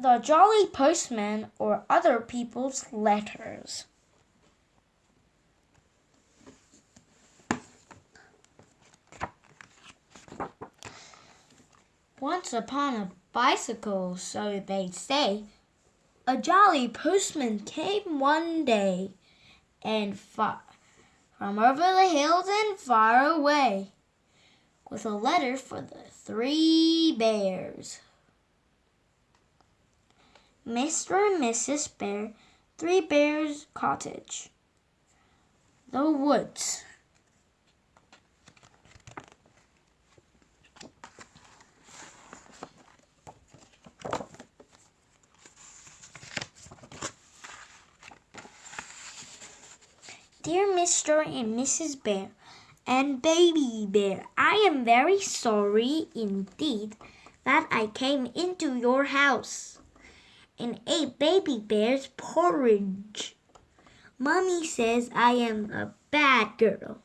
the Jolly Postman or other people's letters. Once upon a bicycle, so they say, a jolly postman came one day, and far from over the hills and far away, with a letter for the three bears. Mr. and Mrs. Bear, Three Bears Cottage, The Woods. Dear Mr. and Mrs. Bear and Baby Bear, I am very sorry indeed that I came into your house and ate Baby Bear's porridge. Mummy says I am a bad girl.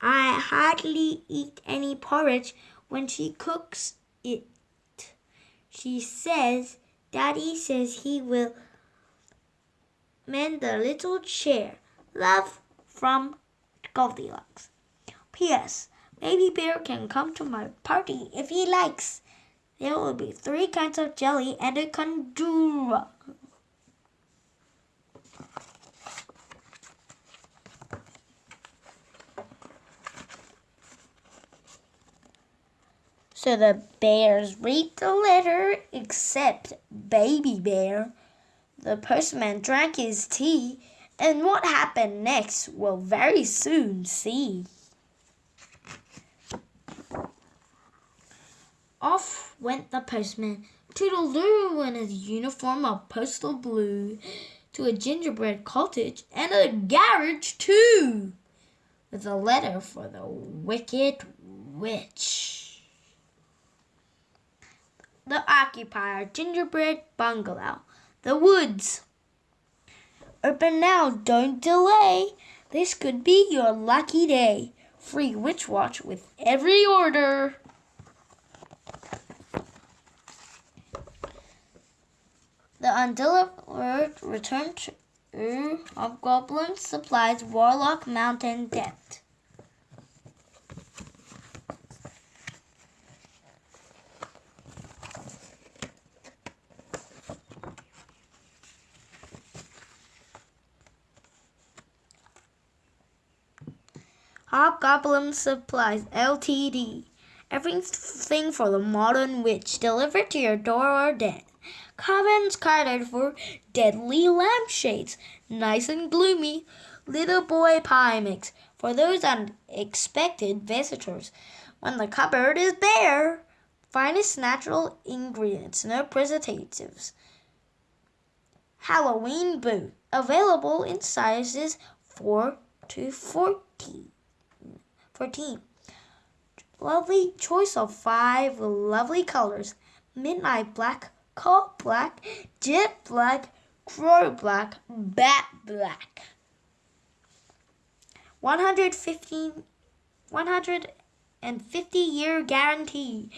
I hardly eat any porridge when she cooks it. She says Daddy says he will mend the little chair Love from Goldilocks. P.S. Baby Bear can come to my party if he likes. There will be three kinds of jelly and a kandura. So the bears read the letter except Baby Bear. The postman drank his tea and what happened next we'll very soon see. Off went the postman, toodle-doo in his uniform of postal blue, to a gingerbread cottage and a garage too, with a letter for the wicked witch. The occupier gingerbread bungalow, the woods. Open now, don't delay. This could be your lucky day. Free Witch Watch with every order. The undelivered return to Hobgoblin Supplies Warlock Mountain Debt. Hobgoblin Supplies Ltd. Everything for the modern witch delivered to your door or den. Covens carded for deadly lampshades, nice and gloomy. Little boy pie mix for those unexpected visitors. When the cupboard is bare, finest natural ingredients, no preservatives. Halloween boot available in sizes 4 to 14. 14. Lovely choice of five lovely colors. Midnight black, coal black, jet black, crow black, bat black. 115, 150 year guarantee.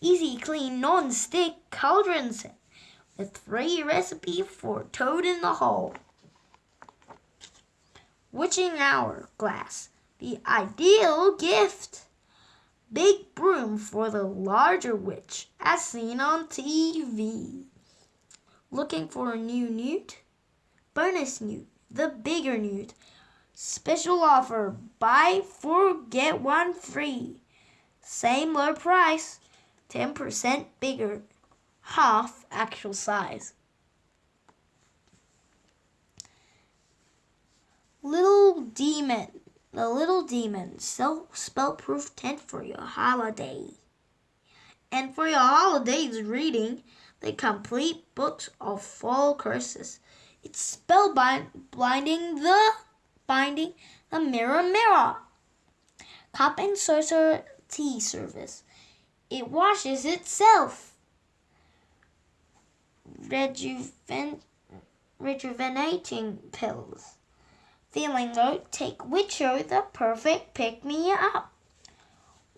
Easy clean non-stick cauldron set with free recipe for toad in the hole. Witching hour glass the ideal gift. Big broom for the larger witch, as seen on TV. Looking for a new newt? Bonus newt, the bigger newt. Special offer, buy four, get one free. Same low price, 10% bigger, half actual size. Little Demon the Little Demon self spell proof tent for your holiday. And for your holidays reading, the complete books of fall curses. It's spell blinding the binding the mirror mirror. Cup and saucer tea service. It washes itself. Rejuven, rejuvenating pills. Feeling low, take Witcher, the perfect pick me up.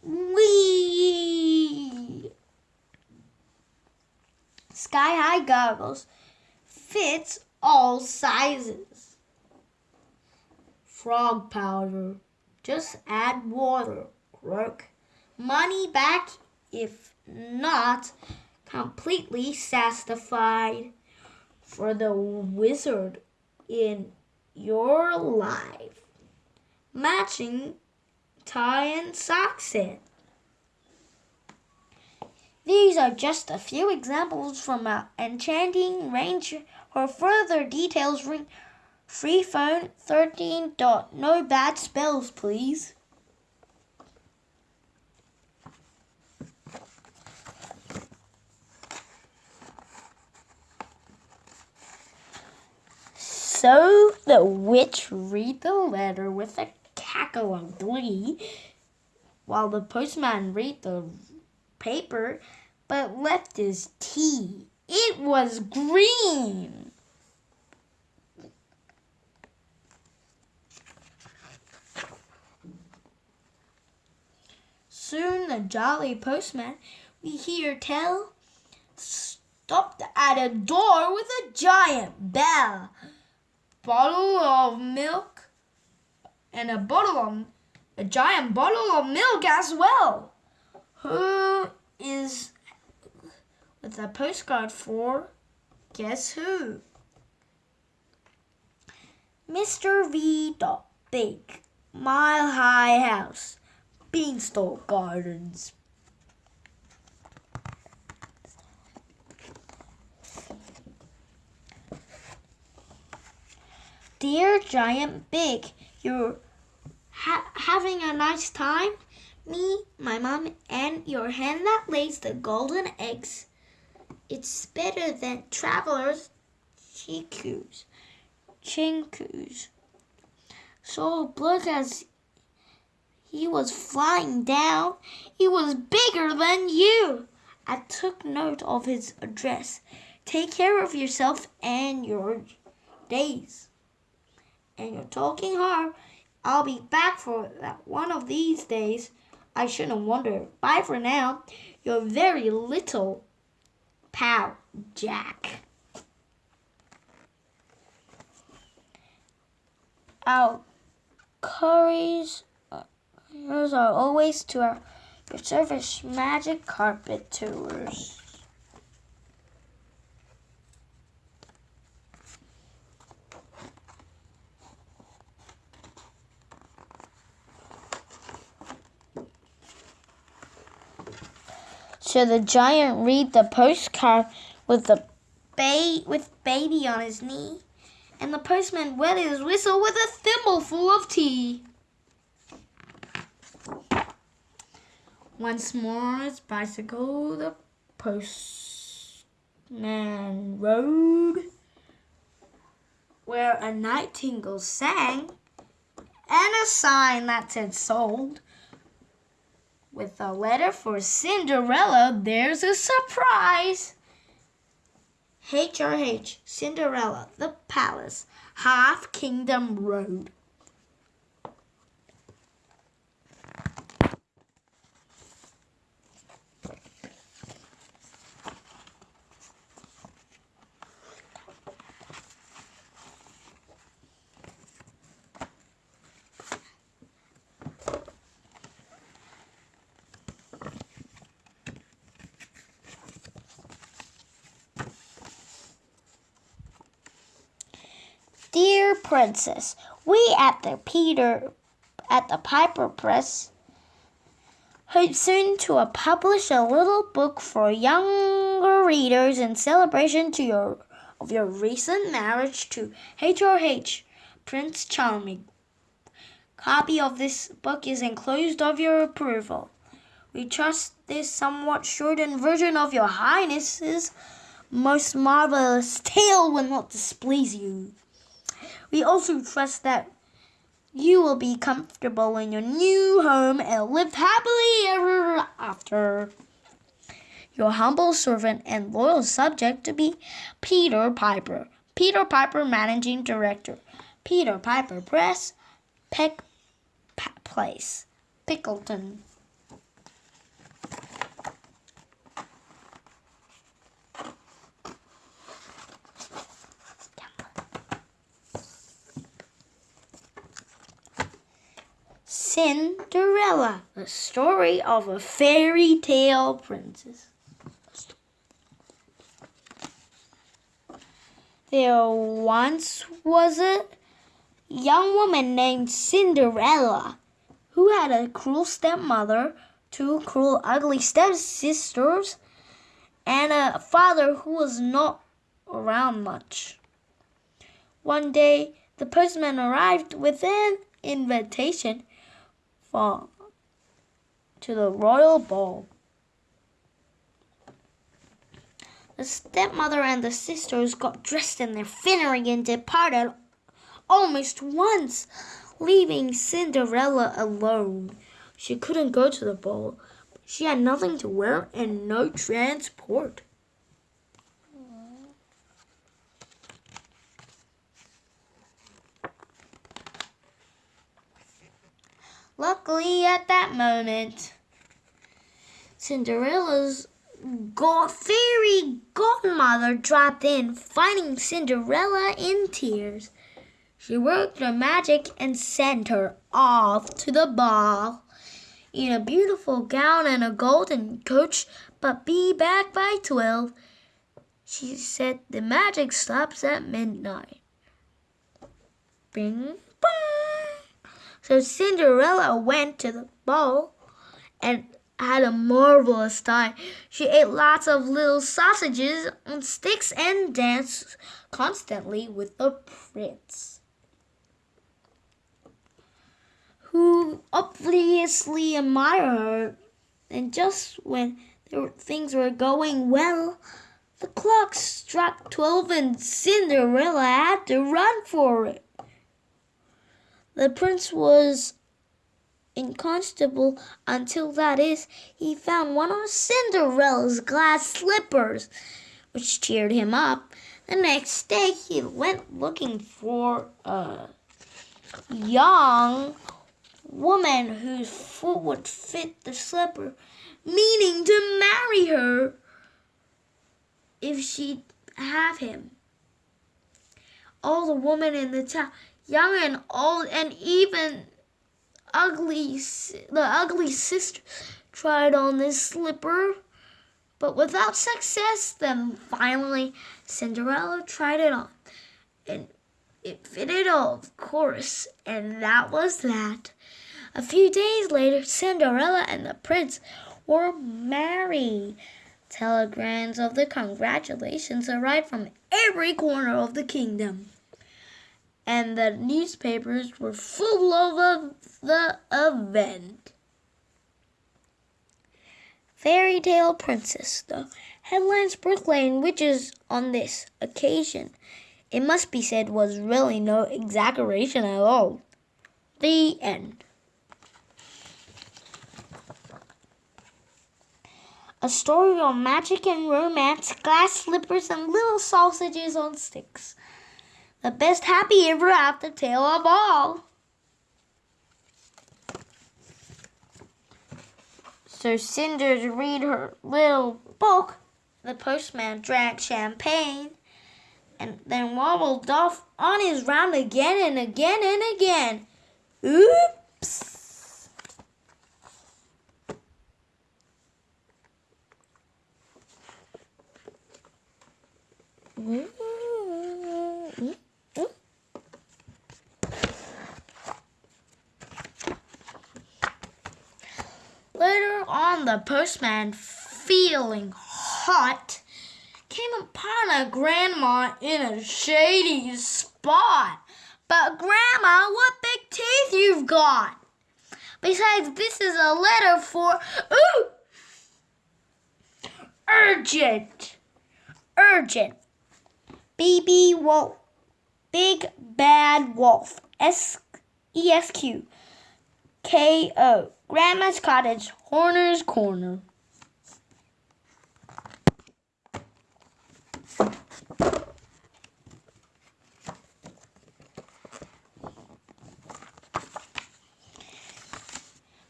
Wee! Sky high goggles fits all sizes. Frog powder. Just add water. Croak. Money back if not completely satisfied for the wizard in your life. Matching tie and sock set. These are just a few examples from our enchanting range. For further details, ring free phone 13. Dot. No bad spells, please. So the witch read the letter with a cackle of glee, while the postman read the paper but left his tea. It was green. Soon the jolly postman we hear tell stopped at a door with a giant bell bottle of milk and a bottle of a giant bottle of milk as well. Who is with a postcard for guess who? Mr. V. Dot Big Mile High House Beanstalk Gardens Dear Giant Big, you're ha having a nice time? Me, my mom, and your hen that lays the golden eggs. It's better than travelers' chikus, chinkus. So look as he was flying down, he was bigger than you. I took note of his address. Take care of yourself and your days and you're talking hard. I'll be back for that one of these days. I shouldn't wonder. Bye for now. Your very little pal, Jack. Our uh, curries are always to our your service magic carpet tours. So the giant read the postcard with the ba- with baby on his knee, and the postman wet his whistle with a thimbleful of tea. Once more his bicycle the postman rode, where a nightingale sang, and a sign that said sold with a letter for Cinderella, there's a surprise. HRH, Cinderella, the Palace, Half Kingdom Road. Dear Princess, we at the Peter at the Piper Press hope soon to publish a little book for younger readers in celebration to your of your recent marriage to HRH Prince Charming. Copy of this book is enclosed of your approval. We trust this somewhat shortened version of your highness's most marvelous tale will not displease you. We also trust that you will be comfortable in your new home and live happily ever after. Your humble servant and loyal subject to be Peter Piper. Peter Piper, Managing Director. Peter Piper Press, Peck Place, Pickleton. Cinderella, the story of a fairy tale princess. There once was a young woman named Cinderella who had a cruel stepmother, two cruel, ugly stepsisters, and a father who was not around much. One day, the postman arrived with an invitation for, to the royal ball. The stepmother and the sisters got dressed in their finery and departed almost once, leaving Cinderella alone. She couldn't go to the ball. She had nothing to wear and no transport. Luckily, at that moment, Cinderella's god fairy godmother dropped in, finding Cinderella in tears. She worked her magic and sent her off to the ball in a beautiful gown and a golden coach, but be back by twelve. She said the magic stops at midnight. Bing, bong. So Cinderella went to the ball and had a marvelous time. She ate lots of little sausages on sticks and danced constantly with the prince. Who obviously admired her, and just when things were going well, the clock struck twelve and Cinderella had to run for it. The prince was inconstable until that is, he found one of Cinderella's glass slippers, which cheered him up. The next day he went looking for a young woman whose foot would fit the slipper, meaning to marry her if she'd have him. All the women in the town, young and old, and even ugly, the ugly sister tried on this slipper, but without success. Then finally, Cinderella tried it on, and it fitted, all, of course, and that was that. A few days later, Cinderella and the prince were married. Telegrams of the congratulations arrived from every corner of the kingdom and the newspapers were full of the event. Fairy Tale Princess. The headlines proclaim witches on this occasion. It must be said was really no exaggeration at all. The end. A story of magic and romance, glass slippers, and little sausages on sticks. The best happy ever after tale of all. So Cinders read her little book. The postman drank champagne and then wobbled off on his round again and again and again. Oops! Mm-hmm. on the postman, feeling hot, came upon a grandma in a shady spot. But, Grandma, what big teeth you've got! Besides, this is a letter for. Ooh! Urgent! Urgent! Baby Wolf. Big Bad Wolf. S E S Q. K O. Grandma's Cottage, Horner's Corner.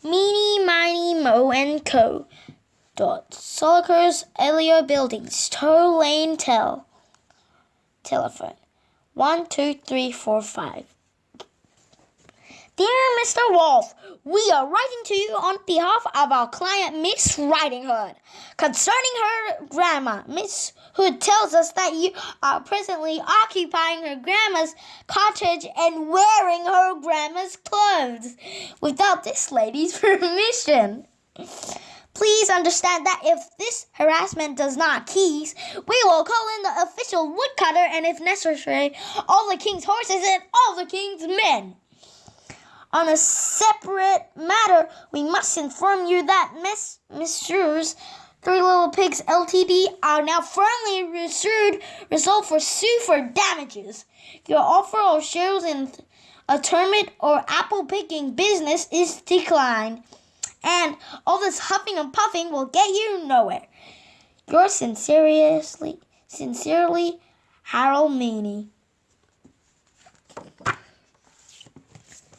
Meeny, Miny, Mo and Co. Dot. Solakers, Elio Buildings, Toe Lane Tell. Telephone. One, two, three, four, five. Dear Mr. Wolf, we are writing to you on behalf of our client, Miss Riding Hood, concerning her grandma. Miss Hood tells us that you are presently occupying her grandma's cottage and wearing her grandma's clothes without this lady's permission. Please understand that if this harassment does not cease, we will call in the official woodcutter and, if necessary, all the king's horses and all the king's men. On a separate matter, we must inform you that Miss Messrs. Three Little Pigs Ltd are now firmly resued, resolved for sue for damages. Your offer of shares in a termite or apple picking business is declined, and all this huffing and puffing will get you nowhere. Yours sincerely, sincerely, Harold Meeny.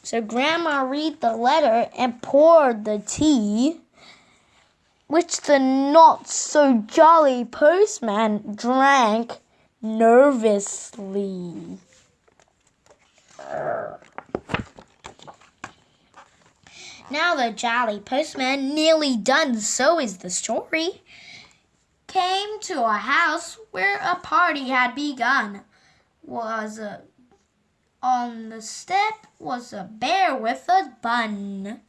So Grandma read the letter and poured the tea, which the not so jolly postman drank nervously. Now the jolly postman, nearly done, so is the story, came to a house where a party had begun. Was a on the step was a bear with a bun.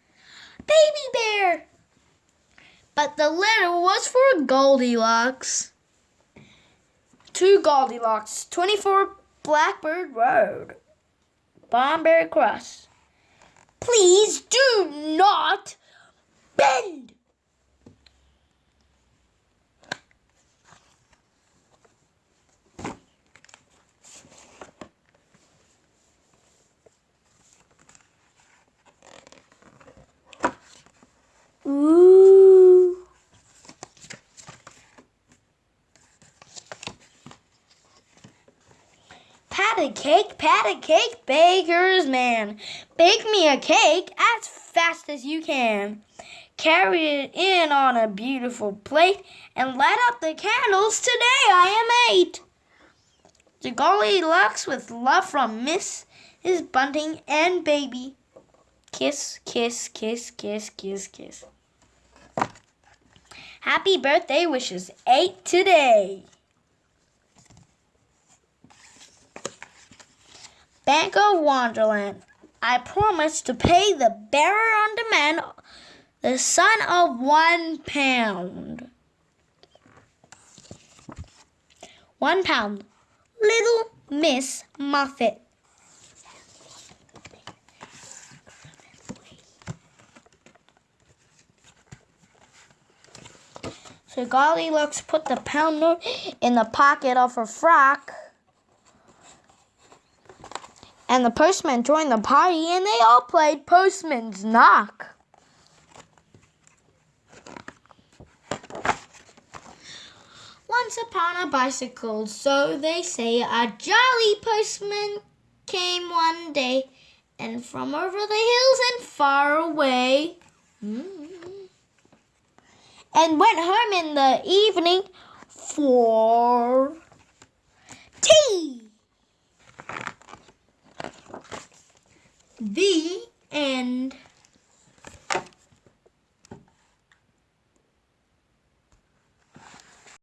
Baby bear! But the letter was for Goldilocks. To Goldilocks, 24 Blackbird Road, Banbury Cross. Please do not bend. Ooh. Pat a cake, pat a cake, baker's man. Bake me a cake as fast as you can. Carry it in on a beautiful plate and light up the candles. Today I am eight. To Goldilocks with love from Miss his bunting and baby. Kiss, kiss, kiss, kiss, kiss, kiss. Happy birthday wishes, 8 today. Bank of Wonderland. I promise to pay the bearer on demand the sum of one pound. One pound. Little Miss Muffet. So Goldilocks put the pound note in the pocket of her frock. And the postman joined the party and they all played Postman's Knock. Once upon a bicycle, so they say, a jolly postman came one day, and from over the hills and far away. Mm and went home in the evening for tea. The end.